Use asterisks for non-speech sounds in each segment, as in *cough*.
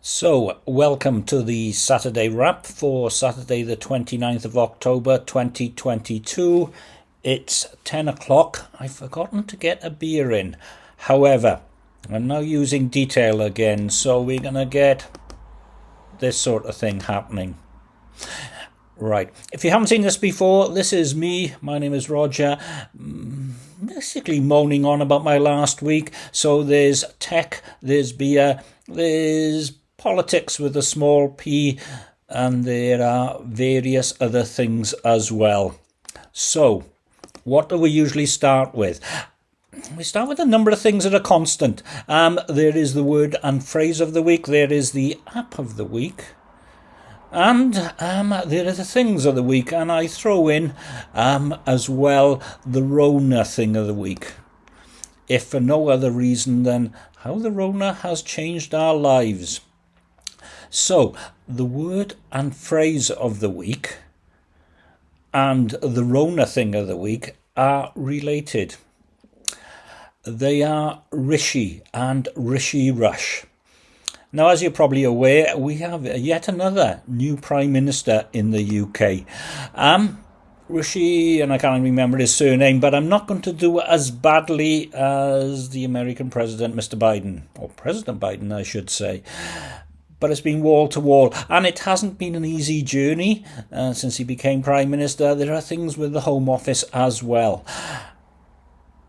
So, welcome to the Saturday wrap for Saturday, the 29th of October 2022. It's 10 o'clock. I've forgotten to get a beer in. However, I'm now using detail again, so we're going to get this sort of thing happening. Right. If you haven't seen this before, this is me. My name is Roger. Mm, basically moaning on about my last week. So there's tech, there's beer, there's politics with a small p, and there are various other things as well. So, what do we usually start with? We start with a number of things that are constant. Um, there is the word and phrase of the week, there is the app of the week, and um, there are the things of the week, and I throw in um, as well the Rona thing of the week. If for no other reason than how the Rona has changed our lives. So, the word and phrase of the week and the Rona thing of the week are related. They are Rishi and Rishi Rush. Now, as you're probably aware, we have yet another new Prime Minister in the UK. Um, Rishi, and I can't remember his surname, but I'm not going to do as badly as the American President, Mr. Biden, or President Biden, I should say but it's been wall to wall, and it hasn't been an easy journey uh, since he became Prime Minister. There are things with the Home Office as well.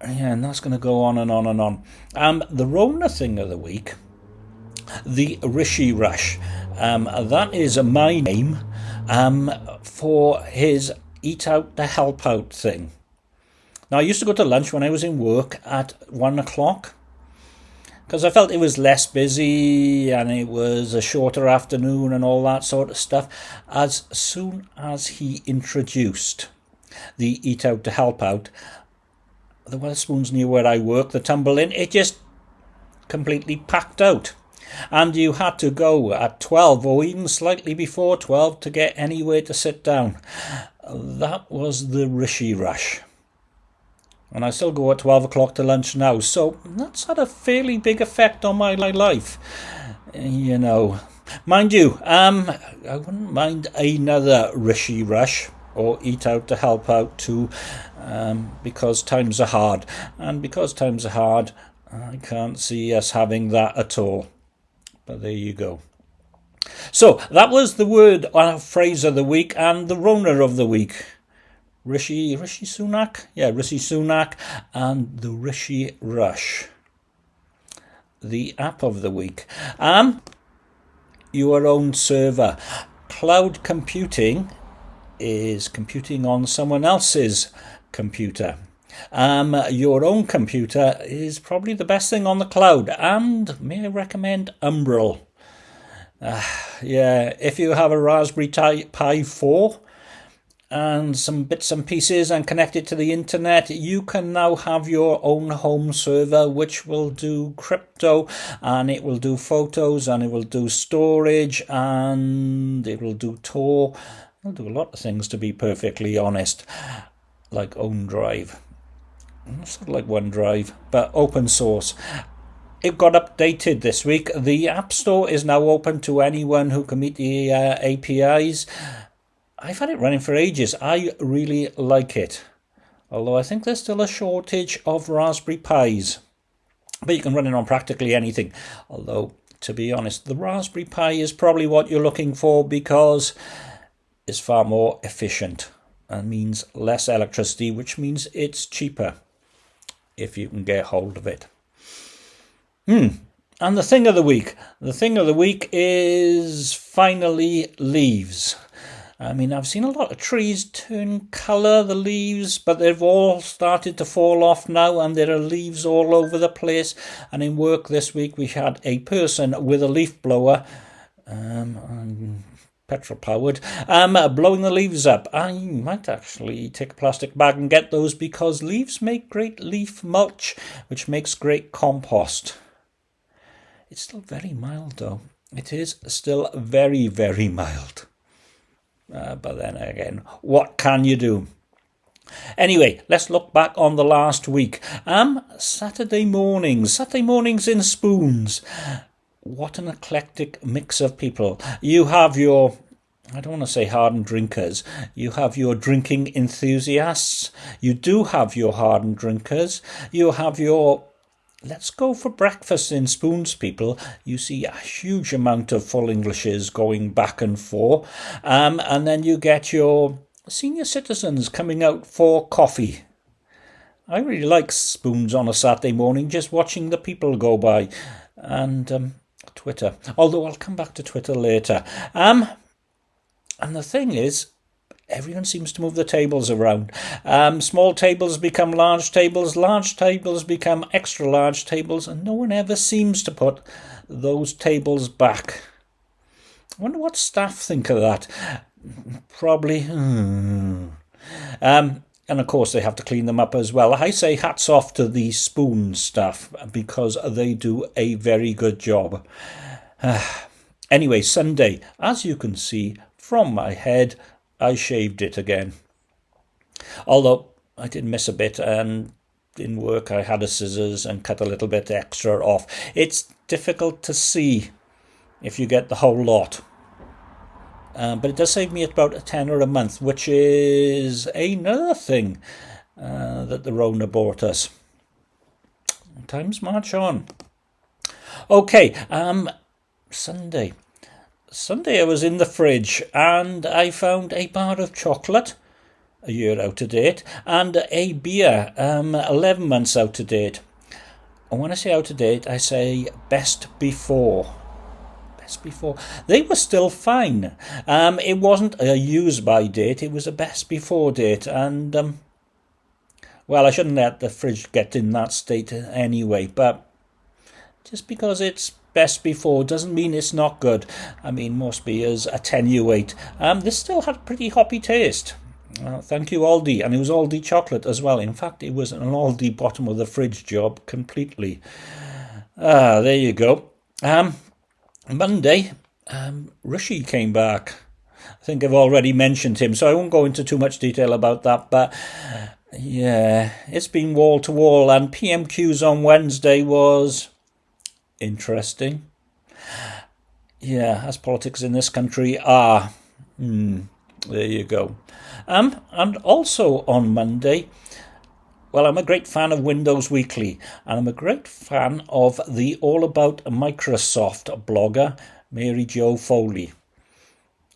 Yeah, and that's going to go on and on and on. Um, the Rona thing of the week, the Rishi Rush, um, that is my name um, for his Eat Out to Help Out thing. Now, I used to go to lunch when I was in work at one o'clock because I felt it was less busy and it was a shorter afternoon and all that sort of stuff. As soon as he introduced the Eat Out to Help Out, the Wetherspoons near where I work, the Tumble Inn, it just completely packed out. And you had to go at 12 or even slightly before 12 to get anywhere to sit down. That was the Rishi Rush and I still go at 12 o'clock to lunch now. So that's had a fairly big effect on my life, you know. Mind you, um, I wouldn't mind another Rishi Rush or Eat Out to help out too, um, because times are hard. And because times are hard, I can't see us having that at all. But there you go. So that was the word uh, phrase of the week and the Rona of the week. Rishi Rishi Sunak, yeah, Rishi Sunak, and the Rishi Rush. The app of the week. Um, your own server. Cloud computing is computing on someone else's computer. Um, your own computer is probably the best thing on the cloud, and may I recommend Umbrel. Uh, yeah, if you have a Raspberry Pi 4, and some bits and pieces and connect it to the internet, you can now have your own home server which will do crypto and it will do photos and it will do storage and it will do Tor. It'll do a lot of things to be perfectly honest, like OneDrive. Sort of like OneDrive, but open source. It got updated this week. The App Store is now open to anyone who can meet the uh, APIs. I've had it running for ages. I really like it. Although I think there's still a shortage of Raspberry Pis. But you can run it on practically anything. Although, to be honest, the Raspberry Pi is probably what you're looking for because it's far more efficient and means less electricity, which means it's cheaper if you can get hold of it. Hmm. And the thing of the week. The thing of the week is finally leaves. I mean, I've seen a lot of trees turn colour, the leaves, but they've all started to fall off now, and there are leaves all over the place. And in work this week, we had a person with a leaf blower, um, petrol powered, um, blowing the leaves up. I might actually take a plastic bag and get those because leaves make great leaf mulch, which makes great compost. It's still very mild, though. It is still very, very mild. Uh, but then again, what can you do? Anyway, let's look back on the last week. Um, Saturday mornings, Saturday mornings in spoons. what an eclectic mix of people. You have your I don't want to say hardened drinkers. You have your drinking enthusiasts. You do have your hardened drinkers. You have your let's go for breakfast in spoons people. You see a huge amount of full Englishes going back and forth. Um, and then you get your senior citizens coming out for coffee. I really like spoons on a Saturday morning, just watching the people go by. And um, Twitter. Although I'll come back to Twitter later. Um, and the thing is, everyone seems to move the tables around. Um, small tables become large tables, large tables become extra large tables, and no one ever seems to put those tables back. I wonder what staff think of that. Probably. Hmm. Um, and of course, they have to clean them up as well. I say hats off to the spoon staff because they do a very good job. *sighs* anyway, Sunday, as you can see, from my head, I shaved it again. Although I did miss a bit and in work I had a scissors and cut a little bit extra off. It's difficult to see if you get the whole lot. Uh, but it does save me about a tenner a month, which is another thing uh, that the Rona bought us. Times march on. Okay, um, Sunday. Sunday I was in the fridge and I found a bar of chocolate, a year out of date, and a beer, um, 11 months out of date. And when I say out of date, I say best before. Best before. They were still fine. Um, it wasn't a use by date, it was a best before date. And, um, well, I shouldn't let the fridge get in that state anyway, but just because it's best before doesn't mean it's not good. I mean, most beers attenuate. Um, this still had a pretty hoppy taste. Uh, thank you, Aldi. And it was Aldi chocolate as well. In fact, it was an Aldi bottom of the fridge job completely. Ah, there you go. Um, Monday, um, came back. I think I've already mentioned him, so I won't go into too much detail about that. But yeah, it's been wall to wall, and PMQs on Wednesday was interesting. Yeah, as politics in this country are. Mm, there you go. Um, and also on Monday, well, I'm a great fan of Windows Weekly, and I'm a great fan of the All About Microsoft blogger, Mary Jo Foley.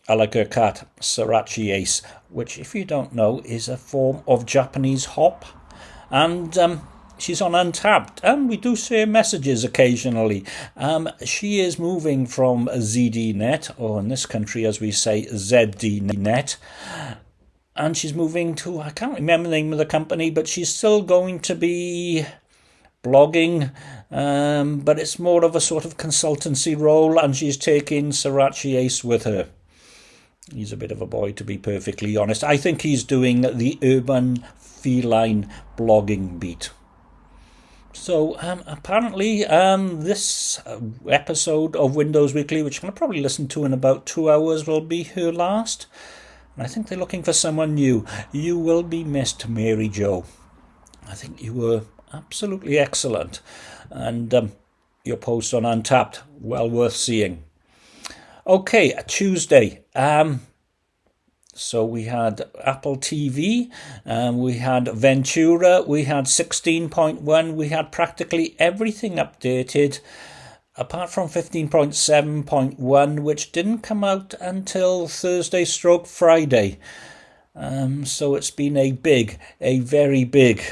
I like her cat, Sorachi Ace, which, if you don't know, is a form of Japanese hop. And um, she's on Untappd, and we do see messages occasionally. Um, she is moving from ZDNet, or in this country, as we say, ZDNet, and she's moving to, I can't remember the name of the company, but she's still going to be blogging, um, but it's more of a sort of consultancy role, and she's taking Sorachi Ace with her. He's a bit of a boy, to be perfectly honest. I think he's doing the urban feline blogging beat. So um, apparently, um, this episode of Windows Weekly, which I'm going to probably listen to in about two hours, will be her last. And I think they're looking for someone new. You will be missed, Mary Jo. I think you were absolutely excellent. And um, your post on Untappd well worth seeing. Okay, Tuesday. Um, so we had Apple TV, um, we had Ventura, we had 16.1, we had practically everything updated apart from 15.7.1, which didn't come out until Thursday stroke Friday. Um, so it's been a big, a very big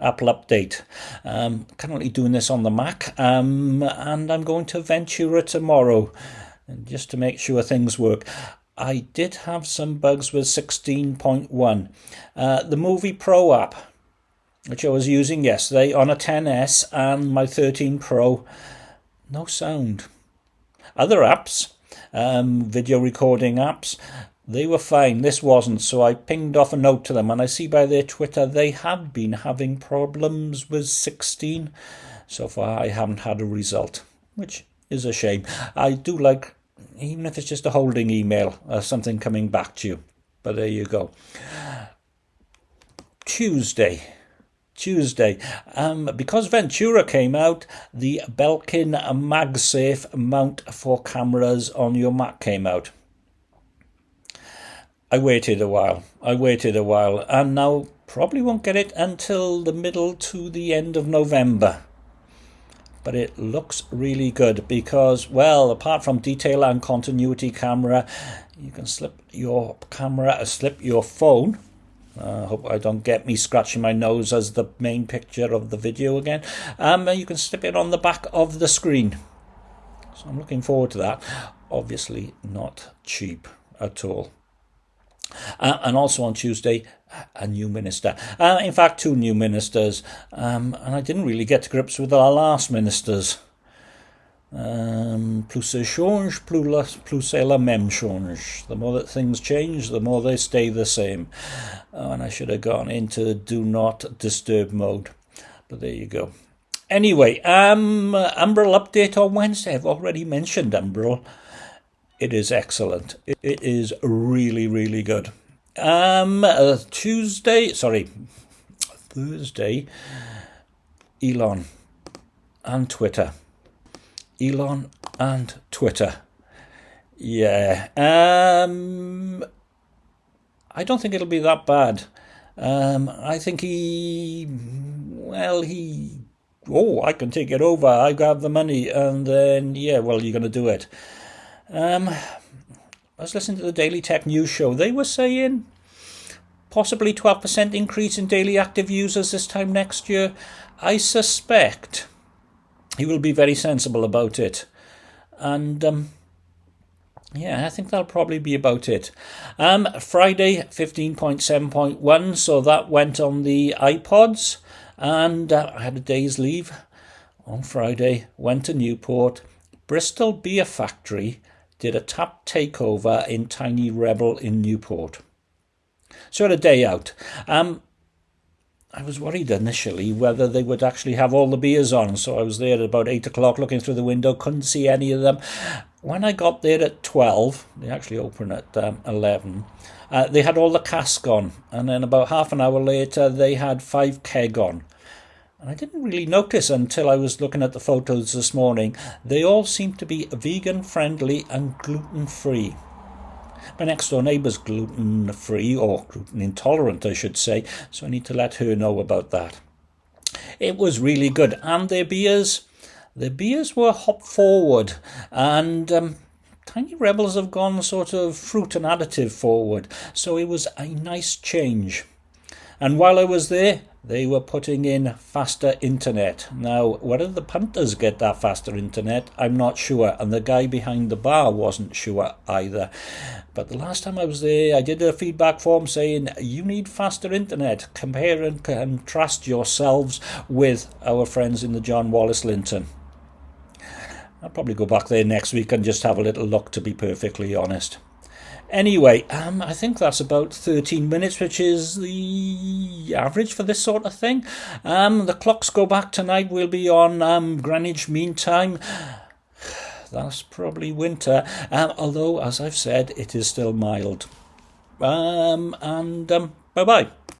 Apple update. Um, currently doing this on the Mac, um, and I'm going to Ventura tomorrow just to make sure things work. I did have some bugs with 16.1. Uh, the Movie Pro app, which I was using yesterday on a 10S and my 13 Pro, no sound. Other apps, um, video recording apps, they were fine. This wasn't, so I pinged off a note to them, and I see by their Twitter they have been having problems with 16. So far, I haven't had a result, which is a shame. I do like even if it's just a holding email or something coming back to you. But there you go. Tuesday. Tuesday. Um, because Ventura came out, the Belkin MagSafe mount for cameras on your Mac came out. I waited a while. I waited a while, and now probably won't get it until the middle to the end of November. But it looks really good because, well, apart from detail and continuity camera, you can slip your camera, uh, slip your phone. I uh, hope I don't get me scratching my nose as the main picture of the video again. Um, you can slip it on the back of the screen. So I'm looking forward to that. Obviously not cheap at all. Uh, and also on Tuesday, a new minister. Uh, in fact, two new ministers. Um, and I didn't really get to grips with our last ministers. Um, plus ça change, plus, la, plus c'est la même change. The more that things change, the more they stay the same. Oh, and I should have gone into do not disturb mode. But there you go. Anyway, um, Umbrel update on Wednesday. I've already mentioned Umbrel. It is excellent. It, is really, really good. Um, uh, Tuesday, sorry, Thursday, Elon and Twitter. Elon and Twitter. Yeah. Um, I don't think it'll be that bad. Um, I think he, well, he, oh, I can take it over. I got the money, and then yeah, well, you're going to do it. Um, I was listening to the Daily Tech News show. They were saying possibly 12% increase in daily active users this time next year. I suspect he will be very sensible about it. And um, yeah, I think that'll probably be about it. Um, Friday, 15.7.1, so that went on the iPods. And uh, I had a day's leave on Friday, went to Newport. Bristol Beer Factory did a tap takeover in Tiny Rebel in Newport. So had a day out. Um, I was worried initially whether they would actually have all the beers on, so I was there at about 8 o'clock looking through the window, couldn't see any of them. When I got there at 12, they actually open at um, 11, uh, they had all the cask on, and then about half an hour later, they had five keg on. And I didn't really notice until I was looking at the photos this morning. They all seem to be vegan friendly and gluten free. My next door neighbour's gluten free, or gluten intolerant, I should say, so I need to let her know about that. It was really good, and their beers, their beers were hop forward, and um, Tiny Rebels have gone sort of fruit and additive forward, so it was a nice change. And while I was there, they were putting in faster internet. Now, whether the punters get that faster internet, I'm not sure, and the guy behind the bar wasn't sure either. But the last time I was there, I did a feedback form saying you need faster internet. Compare and contrast yourselves with our friends in the John Wallace Linton. I'll probably go back there next week and just have a little look, to be perfectly honest. Anyway, um, I think that's about 13 minutes, which is the average for this sort of thing. Um, the clocks go back tonight. We'll be on um, Greenwich Mean Time. *sighs* That's probably winter, um, although, as I've said, it is still mild. Um, and um, bye bye.